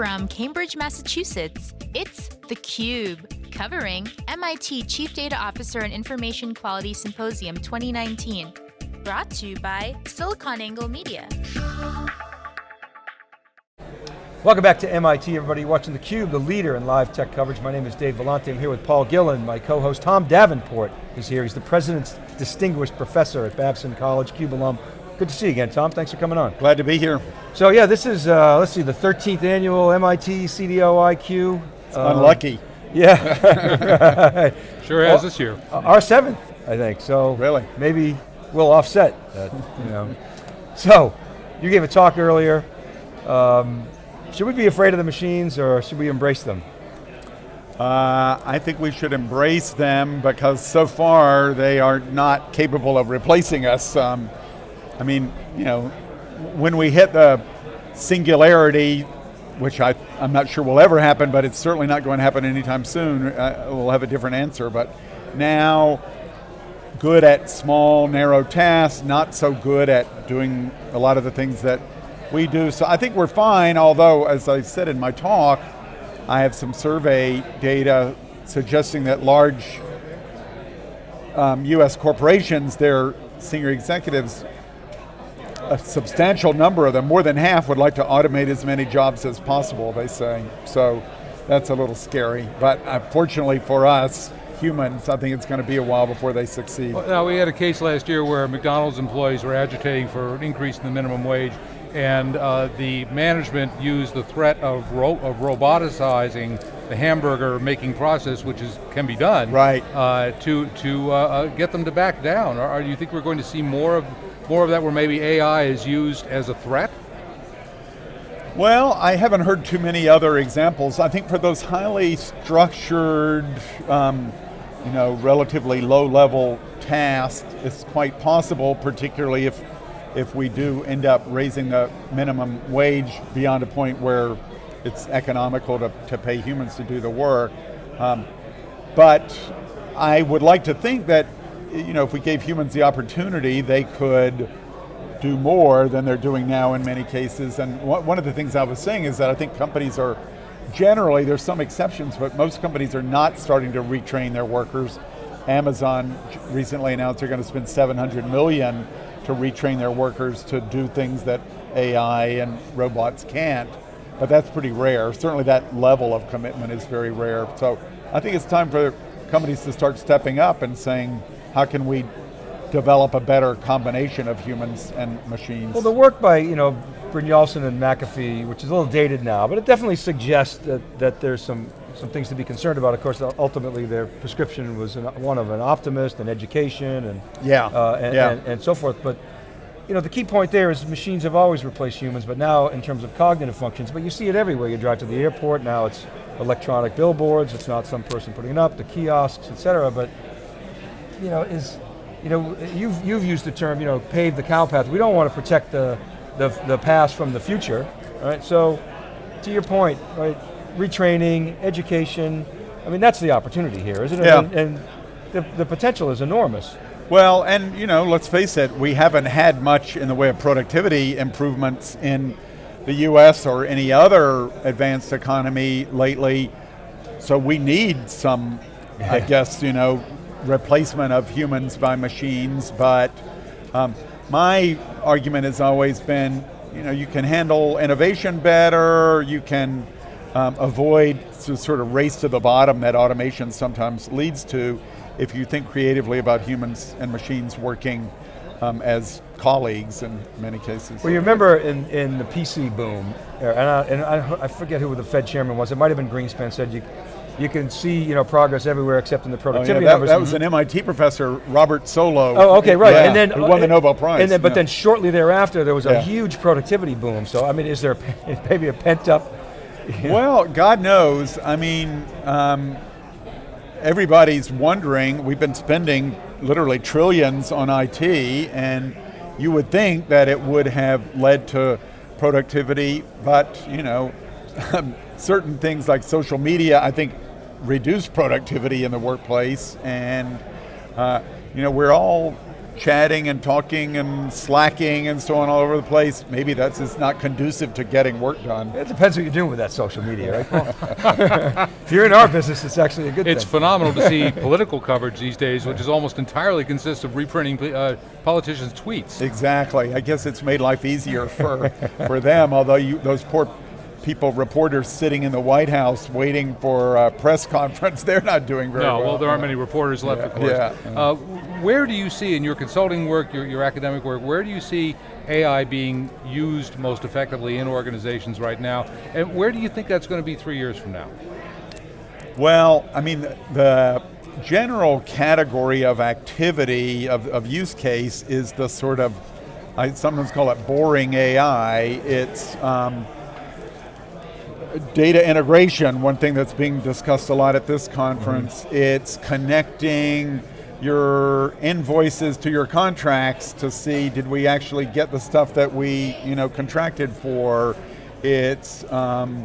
From Cambridge, Massachusetts, it's theCUBE, covering MIT Chief Data Officer and Information Quality Symposium 2019. Brought to you by SiliconANGLE Media. Welcome back to MIT, everybody watching theCUBE, the leader in live tech coverage. My name is Dave Vellante, I'm here with Paul Gillin. My co-host Tom Davenport is here. He's the President's Distinguished Professor at Babson College, CUBE alum. Good to see you again, Tom. Thanks for coming on. Glad to be here. So yeah, this is, uh, let's see, the 13th annual MIT CDO IQ. Uh, unlucky. Yeah. sure has well, this year. Our seventh, I think, so. Really? Maybe we'll offset that, you know. So, you gave a talk earlier. Um, should we be afraid of the machines or should we embrace them? Uh, I think we should embrace them because so far they are not capable of replacing us. Um, I mean, you know, when we hit the singularity, which I, I'm not sure will ever happen, but it's certainly not going to happen anytime soon, uh, we'll have a different answer. But now, good at small, narrow tasks, not so good at doing a lot of the things that we do. So I think we're fine, although, as I said in my talk, I have some survey data suggesting that large um, US corporations, their senior executives a substantial number of them, more than half, would like to automate as many jobs as possible, they say. So that's a little scary. But unfortunately for us, humans, I think it's going to be a while before they succeed. Well, now we had a case last year where McDonald's employees were agitating for an increase in the minimum wage and uh, the management used the threat of, ro of roboticizing the hamburger making process, which is can be done, right? Uh, to to uh, uh get them to back down. Or, or do you think we're going to see more of more of that where maybe AI is used as a threat? Well, I haven't heard too many other examples. I think for those highly structured, um, you know, relatively low level tasks, it's quite possible, particularly if, if we do end up raising the minimum wage beyond a point where it's economical to, to pay humans to do the work. Um, but I would like to think that you know, if we gave humans the opportunity, they could do more than they're doing now in many cases. And one of the things I was saying is that I think companies are generally, there's some exceptions, but most companies are not starting to retrain their workers. Amazon recently announced they're going to spend 700 million to retrain their workers to do things that AI and robots can't, but that's pretty rare. Certainly that level of commitment is very rare. So I think it's time for companies to start stepping up and saying, how can we develop a better combination of humans and machines? Well, the work by you know Brynjolfsson and McAfee, which is a little dated now, but it definitely suggests that, that there's some, some things to be concerned about. Of course, ultimately their prescription was an, one of an optimist and education and, yeah. Uh, and, yeah. And, and so forth. But you know, the key point there is machines have always replaced humans, but now in terms of cognitive functions, but you see it everywhere. You drive to the airport, now it's electronic billboards, it's not some person putting it up, the kiosks, et cetera, but you know, is, you know, you've, you've used the term, you know, pave the cow path. We don't want to protect the, the, the past from the future, right? So, to your point, right, retraining, education, I mean, that's the opportunity here, isn't it? Yeah. And, and the, the potential is enormous. Well, and you know, let's face it, we haven't had much in the way of productivity improvements in the US or any other advanced economy lately, so we need some, yeah. I guess, you know, replacement of humans by machines, but um, my argument has always been, you know, you can handle innovation better, you can um, avoid the sort of race to the bottom that automation sometimes leads to if you think creatively about humans and machines working um, as colleagues in many cases. Well, you remember in, in the PC boom, and, I, and I, I forget who the Fed chairman was, it might have been Greenspan said you, you can see you know progress everywhere except in the productivity oh, yeah, that, numbers. That was an MIT professor, Robert Solow. Oh, okay, right. Yeah, and then who won the Nobel Prize. And then, but yeah. then shortly thereafter, there was a huge productivity boom. So I mean, is there maybe a pent up? Well, God knows. I mean, um, everybody's wondering. We've been spending literally trillions on IT, and you would think that it would have led to productivity, but you know, certain things like social media, I think reduce productivity in the workplace and uh, you know, we're all chatting and talking and slacking and so on all over the place, maybe that's just not conducive to getting work done. It depends what you're doing with that social media, right, Paul? if you're in our business, it's actually a good It's thing. phenomenal to see political coverage these days, which is almost entirely consists of reprinting uh, politicians' tweets. Exactly. I guess it's made life easier for, for them, although you, those poor people, reporters sitting in the White House waiting for a press conference, they're not doing very No, well. well, there aren't many reporters left, Yeah, of course. yeah. Uh, where do you see in your consulting work, your, your academic work, where do you see AI being used most effectively in organizations right now? And where do you think that's going to be three years from now? Well, I mean, the, the general category of activity, of, of use case, is the sort of, I sometimes call it boring AI. It's um, data integration, one thing that's being discussed a lot at this conference. It's connecting your invoices to your contracts to see did we actually get the stuff that we you know contracted for. It's um,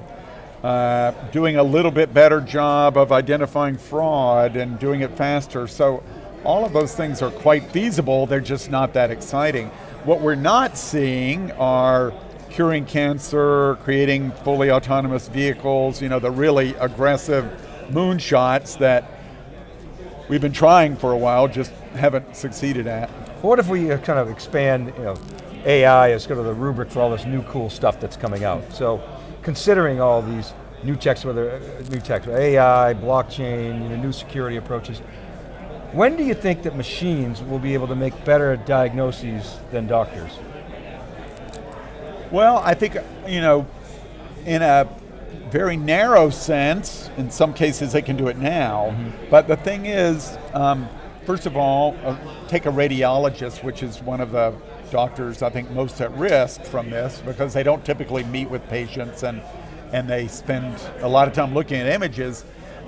uh, doing a little bit better job of identifying fraud and doing it faster. So all of those things are quite feasible, they're just not that exciting. What we're not seeing are curing cancer, creating fully autonomous vehicles, you know, the really aggressive moonshots that we've been trying for a while, just haven't succeeded at. What if we uh, kind of expand, you know, AI as kind of the rubric for all this new cool stuff that's coming out? So, considering all these new techs, whether uh, new techs, AI, blockchain, you know, new security approaches, when do you think that machines will be able to make better diagnoses than doctors? Well, I think, you know, in a very narrow sense, in some cases they can do it now, but the thing is, um, first of all, uh, take a radiologist, which is one of the doctors I think most at risk from this because they don't typically meet with patients and, and they spend a lot of time looking at images.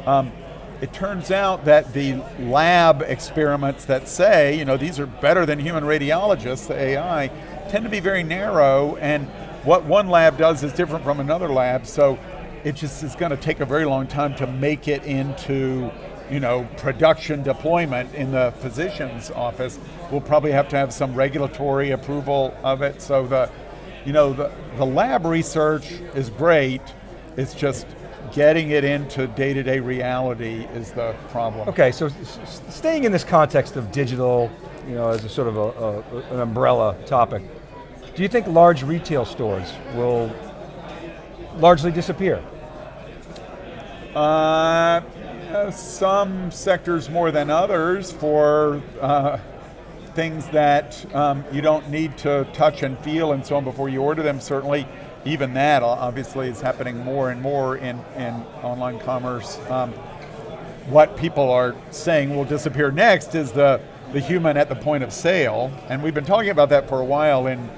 Um, it turns out that the lab experiments that say, you know, these are better than human radiologists, the AI, tend to be very narrow and what one lab does is different from another lab, so it just is going to take a very long time to make it into you know, production deployment in the physician's office. We'll probably have to have some regulatory approval of it. So the, you know, the, the lab research is great. It's just getting it into day-to-day reality is the problem. Okay, so staying in this context of digital, you know, as a sort of a, a, an umbrella topic, do you think large retail stores will largely disappear? Uh, some sectors more than others for uh, things that um, you don't need to touch and feel and so on before you order them. Certainly, even that obviously is happening more and more in, in online commerce. Um, what people are saying will disappear next is the, the human at the point of sale, and we've been talking about that for a while in,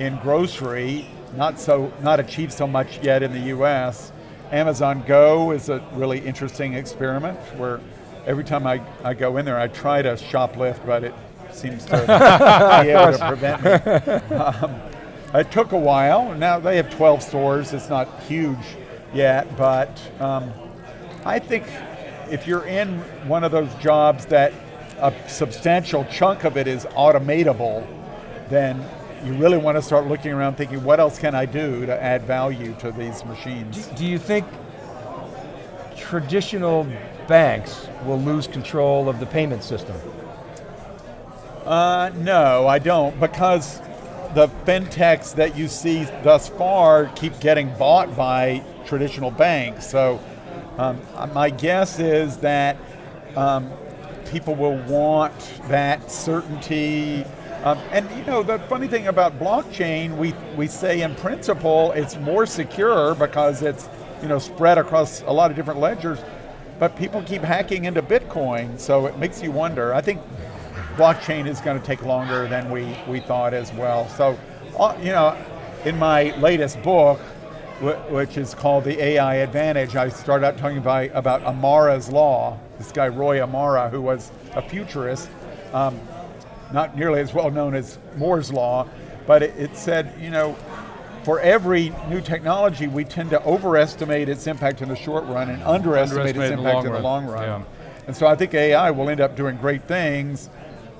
in grocery, not, so, not achieved so much yet in the US. Amazon Go is a really interesting experiment where every time I, I go in there, I try to shoplift, but it seems to be able to prevent me. Um, it took a while. Now they have 12 stores. It's not huge yet, but um, I think if you're in one of those jobs that a substantial chunk of it is automatable, then you really want to start looking around thinking, what else can I do to add value to these machines? Do you think traditional banks will lose control of the payment system? Uh, no, I don't, because the fintechs that you see thus far keep getting bought by traditional banks. So um, my guess is that um, people will want that certainty. Um, and you know, the funny thing about blockchain, we, we say in principle it's more secure because it's you know spread across a lot of different ledgers, but people keep hacking into Bitcoin, so it makes you wonder. I think blockchain is going to take longer than we, we thought as well. So, uh, you know, in my latest book, which is called The AI Advantage, I start out talking about, about Amara's Law, this guy Roy Amara, who was a futurist, um, not nearly as well known as Moore's Law, but it, it said, you know, for every new technology, we tend to overestimate its impact in the short run and underestimate, Underestimate its in the impact long in the long run. yeah. And so I think AI will end up doing great things,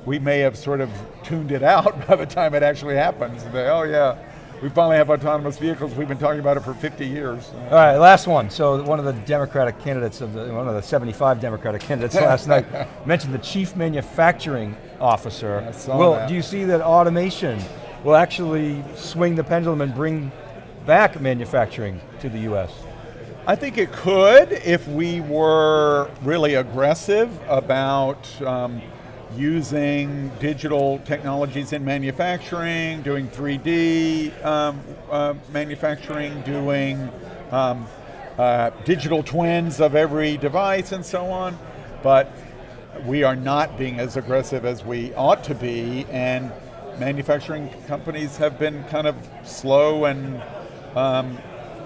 we may have sort of tuned it out by the time it actually happens. They, oh yeah, we finally have autonomous vehicles. We've been talking about it for 50 years. All right, last one. So one of the Democratic candidates of the, one of the 75 Democratic candidates last night mentioned the chief manufacturing officer. I saw Will, that. do you see that automation will actually swing the pendulum and bring back manufacturing to the US? I think it could if we were really aggressive about um, using digital technologies in manufacturing, doing 3D um, uh, manufacturing, doing um, uh, digital twins of every device and so on. But we are not being as aggressive as we ought to be, and manufacturing companies have been kind of slow and um,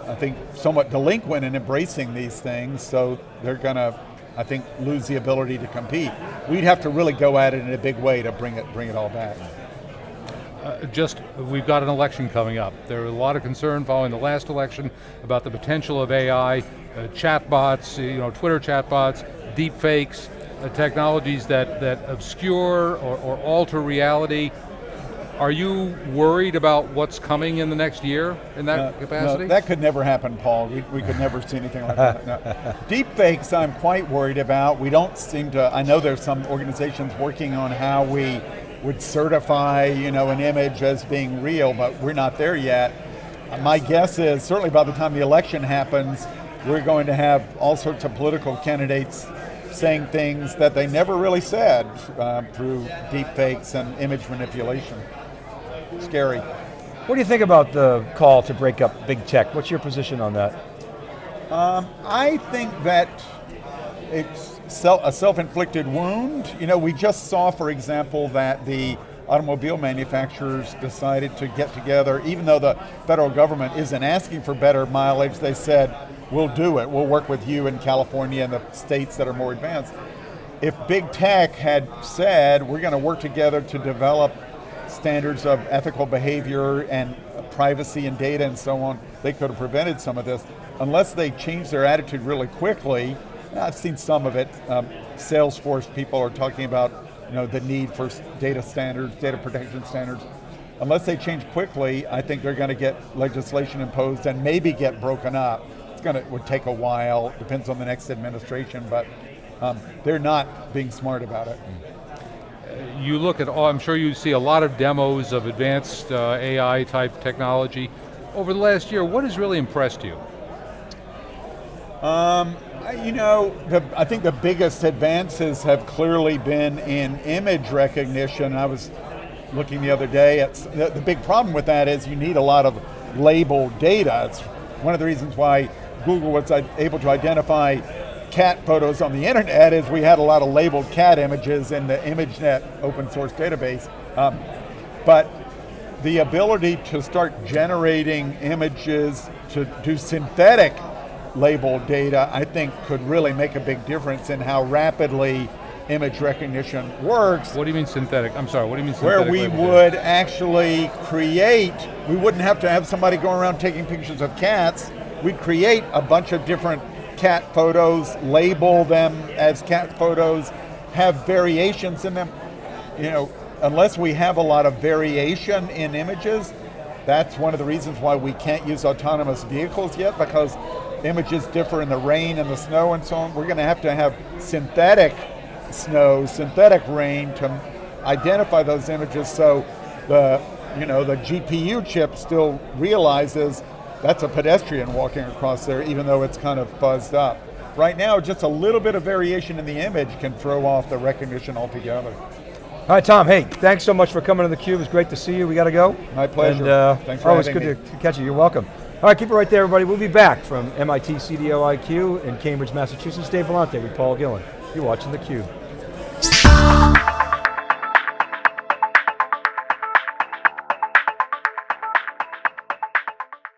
I think somewhat delinquent in embracing these things, so they're going to, I think, lose the ability to compete. We'd have to really go at it in a big way to bring it, bring it all back. Uh, just, we've got an election coming up. There are a lot of concern following the last election about the potential of AI, uh, chatbots, you know, Twitter chatbots, deep fakes, uh, technologies that, that obscure or, or alter reality. Are you worried about what's coming in the next year in that No, capacity? no, that could never happen, Paul. We, we could never see anything like that. No. Deep fakes, I'm quite worried about. We don't seem to. I know there's some organizations working on how we would certify, you know, an image as being real, but we're not there yet. My guess is certainly by the time the election happens, we're going to have all sorts of political candidates saying things that they never really said uh, through deep fakes and image manipulation. Scary. What do you think about the call to break up big tech? What's your position on that? Um, I think that it's a self-inflicted wound. You know, we just saw, for example, that the automobile manufacturers decided to get together, even though the federal government isn't asking for better mileage, they said, we'll do it. We'll work with you in California and the states that are more advanced. If big tech had said, we're going to work together to develop standards of ethical behavior and privacy and data and so on, they could have prevented some of this. Unless they change their attitude really quickly, I've seen some of it. Um, Salesforce people are talking about you know, the need for data standards, data protection standards. Unless they change quickly, I think they're going to get legislation imposed and maybe get broken up. It's going to would take a while, depends on the next administration, but um, they're not being smart about it. You look at, all, I'm sure you see a lot of demos of advanced uh, AI type technology. Over the last year, what has really impressed you? I- You know, the, I think the biggest advances have clearly been in image recognition. I was looking the other day at the, the big problem with that is you need a lot of labeled data. It's one of the reasons why Google was uh, able to identify cat photos on the internet is we had a lot of labeled cat images in the ImageNet open source database. Um, but the ability to start generating images to do synthetic labeled data, I think could really make a big difference in how rapidly image recognition works, What do you mean synthetic? I'm sorry, what do you mean synthetic? where we label data? would actually create, we wouldn't have to have somebody go around taking pictures of cats, we'd create a bunch of different cat photos, label them as cat photos, have variations in them. You know, unless we have a lot of variation in images, that's one of the reasons why we can't use autonomous vehicles yet because images differ in the rain and the snow and so on. We're going to have to have synthetic snow, synthetic rain to identify those images so the, you know, the GPU chip still realizes that's a pedestrian walking across there even though it's kind of fuzzed up. Right now, just a little bit of variation in the image can throw off the recognition altogether. All right, Tom, hey, thanks so much for coming to theCUBE. It's great to see you. We got to go. My pleasure. And, uh, Thanks for always good me. to catch you. You're welcome. All right, keep it right there, everybody. We'll be back from MIT CDO IQ in Cambridge, Massachusetts. Dave Vellante with Paul Gillin. You're watching theCUBE.